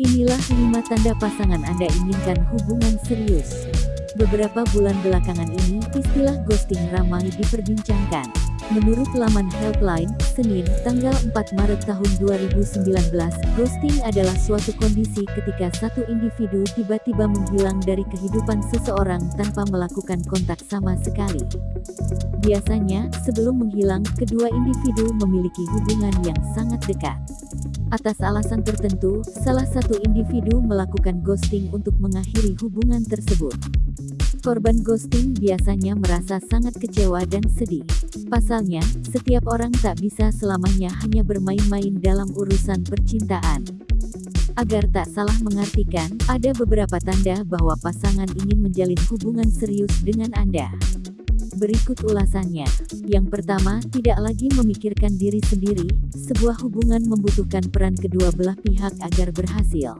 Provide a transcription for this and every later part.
Inilah 5 tanda pasangan Anda inginkan hubungan serius. Beberapa bulan belakangan ini, istilah ghosting ramai diperbincangkan. Menurut laman Helpline, Senin, tanggal 4 Maret tahun 2019, ghosting adalah suatu kondisi ketika satu individu tiba-tiba menghilang dari kehidupan seseorang tanpa melakukan kontak sama sekali. Biasanya, sebelum menghilang, kedua individu memiliki hubungan yang sangat dekat. Atas alasan tertentu, salah satu individu melakukan ghosting untuk mengakhiri hubungan tersebut. Korban ghosting biasanya merasa sangat kecewa dan sedih. Pasalnya, setiap orang tak bisa selamanya hanya bermain-main dalam urusan percintaan. Agar tak salah mengartikan, ada beberapa tanda bahwa pasangan ingin menjalin hubungan serius dengan Anda. Berikut ulasannya. Yang pertama, tidak lagi memikirkan diri sendiri, sebuah hubungan membutuhkan peran kedua belah pihak agar berhasil.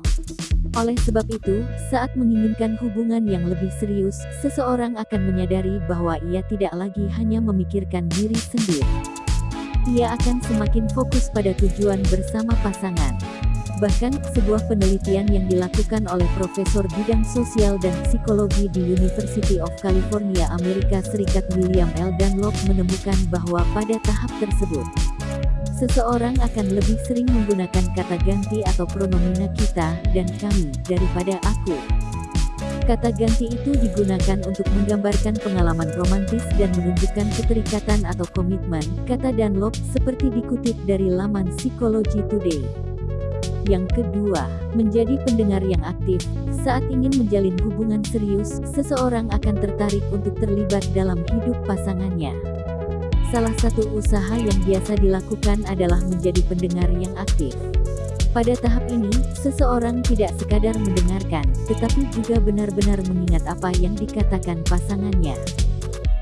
Oleh sebab itu, saat menginginkan hubungan yang lebih serius, seseorang akan menyadari bahwa ia tidak lagi hanya memikirkan diri sendiri. Ia akan semakin fokus pada tujuan bersama pasangan. Bahkan, sebuah penelitian yang dilakukan oleh Profesor Bidang Sosial dan Psikologi di University of California Amerika Serikat William L. Dunlop menemukan bahwa pada tahap tersebut, seseorang akan lebih sering menggunakan kata ganti atau pronomina kita dan kami daripada aku. Kata ganti itu digunakan untuk menggambarkan pengalaman romantis dan menunjukkan keterikatan atau komitmen, kata Dunlop, seperti dikutip dari laman Psychology Today. Yang kedua, menjadi pendengar yang aktif. Saat ingin menjalin hubungan serius, seseorang akan tertarik untuk terlibat dalam hidup pasangannya. Salah satu usaha yang biasa dilakukan adalah menjadi pendengar yang aktif. Pada tahap ini, seseorang tidak sekadar mendengarkan, tetapi juga benar-benar mengingat apa yang dikatakan pasangannya.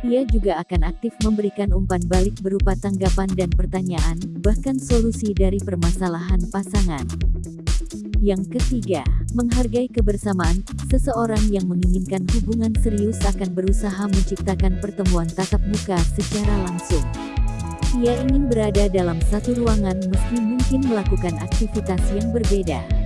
Ia juga akan aktif memberikan umpan balik berupa tanggapan dan pertanyaan, bahkan solusi dari permasalahan pasangan. Yang ketiga, menghargai kebersamaan, seseorang yang menginginkan hubungan serius akan berusaha menciptakan pertemuan tatap muka secara langsung. Ia ingin berada dalam satu ruangan meski mungkin melakukan aktivitas yang berbeda.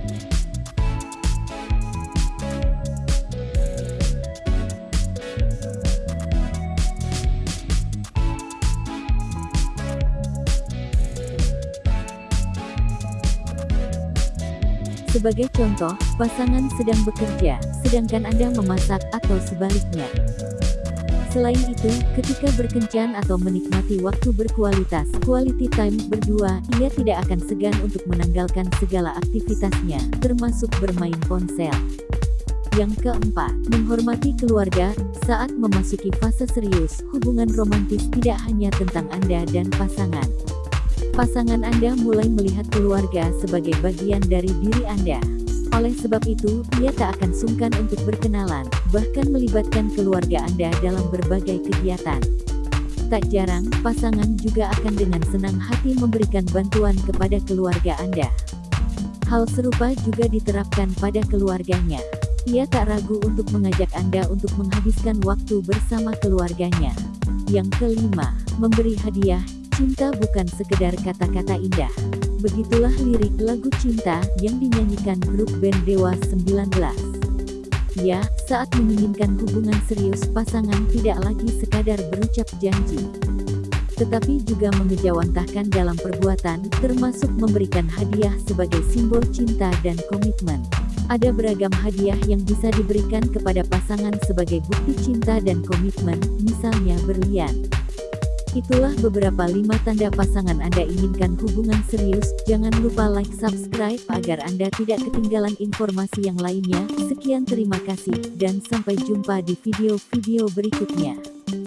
Sebagai contoh, pasangan sedang bekerja, sedangkan Anda memasak atau sebaliknya. Selain itu, ketika berkencan atau menikmati waktu berkualitas, quality time berdua, ia tidak akan segan untuk menanggalkan segala aktivitasnya, termasuk bermain ponsel. Yang keempat, menghormati keluarga. Saat memasuki fase serius, hubungan romantis tidak hanya tentang Anda dan pasangan. Pasangan Anda mulai melihat keluarga sebagai bagian dari diri Anda. Oleh sebab itu, ia tak akan sungkan untuk berkenalan, bahkan melibatkan keluarga Anda dalam berbagai kegiatan. Tak jarang, pasangan juga akan dengan senang hati memberikan bantuan kepada keluarga Anda. Hal serupa juga diterapkan pada keluarganya. Ia tak ragu untuk mengajak Anda untuk menghabiskan waktu bersama keluarganya. Yang kelima, memberi hadiah, Cinta bukan sekedar kata-kata indah. Begitulah lirik lagu cinta yang dinyanyikan grup band Dewa 19. Ya, saat menginginkan hubungan serius pasangan tidak lagi sekadar berucap janji. Tetapi juga mengejawantahkan dalam perbuatan, termasuk memberikan hadiah sebagai simbol cinta dan komitmen. Ada beragam hadiah yang bisa diberikan kepada pasangan sebagai bukti cinta dan komitmen, misalnya berlian. Itulah beberapa lima tanda pasangan Anda inginkan hubungan serius. Jangan lupa like subscribe agar Anda tidak ketinggalan informasi yang lainnya. Sekian terima kasih, dan sampai jumpa di video-video berikutnya.